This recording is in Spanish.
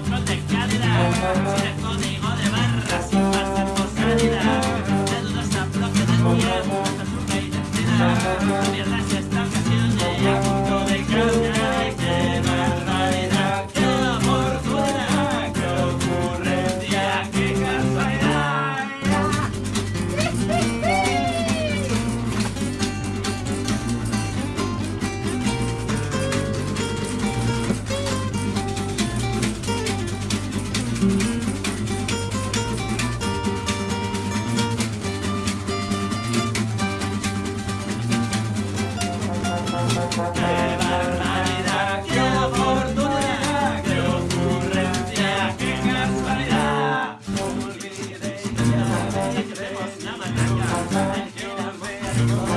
pochón de código de barras, sin pasar por Thank you.